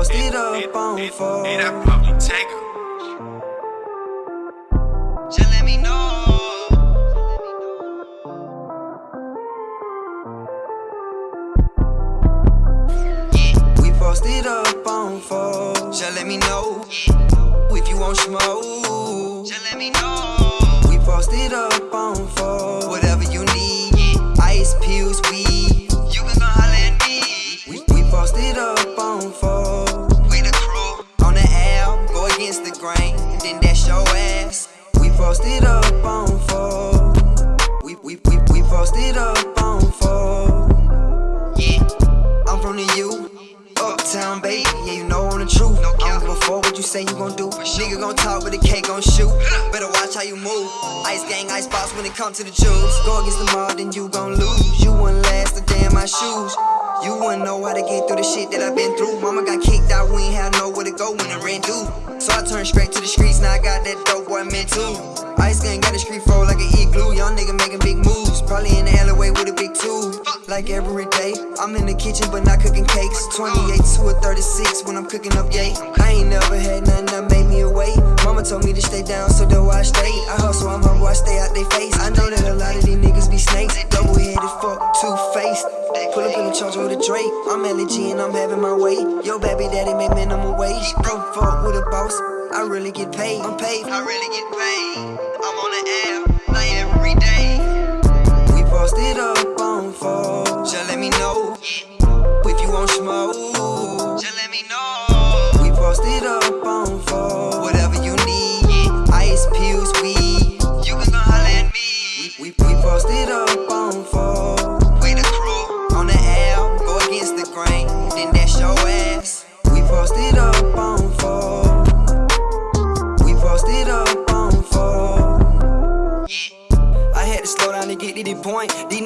posted up on four. Hey, that probably take her. Just let me know. We posted up on four. Just let me know if you want smoke. Just let me know. We posted up on four. Up on four. Yeah, I'm from the U. Uptown, baby, yeah, you know I'm the truth. I don't what you say you gon' do. Nigga gon' talk, but the cake gon' shoot. Better watch how you move. Ice gang, ice box when it come to the juice. Go against the mob, then you gon' So I turned straight to the streets, now I got that dope boy meant to. Ice gang got the street flow like an igloo. Young nigga making big moves. Probably in the alleyway with a big tube. Like every day, I'm in the kitchen but not cooking cakes. 28 to a 36 when I'm cooking up yay. I ain't never had nothing that made me away. Mama told me to stay down, Pull up in the charger with a Drake. I'm LG and I'm having my way. Yo, baby daddy make minimum wage. Come fuck with a boss. I really get paid. I'm paid. I really get paid. I'm on the air, like every day. We posted up on four. Just let me know if you want smoke. Just let me know. We posted up on four. Whatever you need, ice pills, weed. You can holler at me. We, we, we posted up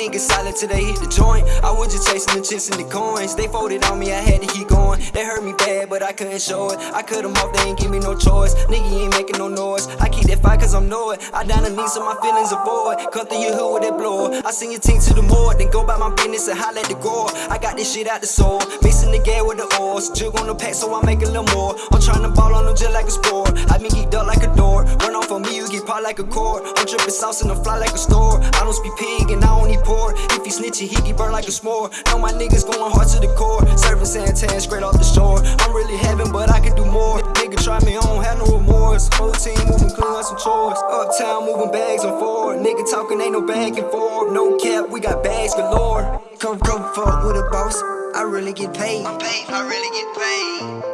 niggas silent till they hit the joint. I was just chasing the chips and the coins. They folded on me, I had to keep going. They hurt me bad, but I couldn't show it. I cut them off, they ain't give me no choice. Nigga ain't making no noise. I keep that fight cause I'm know it. I down the knee so my feelings avoid. Cut through your hood with that blower. I send your team to the morgue, then go about my business and holler at the gore. I got this shit out the soul. Mixing the gas with the oils. Jug on the pack so I make a little more. I'm trying to ball on them just like a sport. I been geeked up like a door. Run off on me, you get popped like a cord. I'm dripping sauce and I fly like a store. I don't speak pig and I only pour. If he snitchy, he get burned like a s'more. Know my niggas going hard to the core. Serving santan straight off the shore. I'm really having, but I can do more. Nigga try me on, have no remorse. Whole team moving clean on some chores. Uptown moving bags on four. Nigga talking ain't no back and forth. No cap, we got bags galore. Come, come fuck with a boss. I really get paid. I'm paid, I really get paid.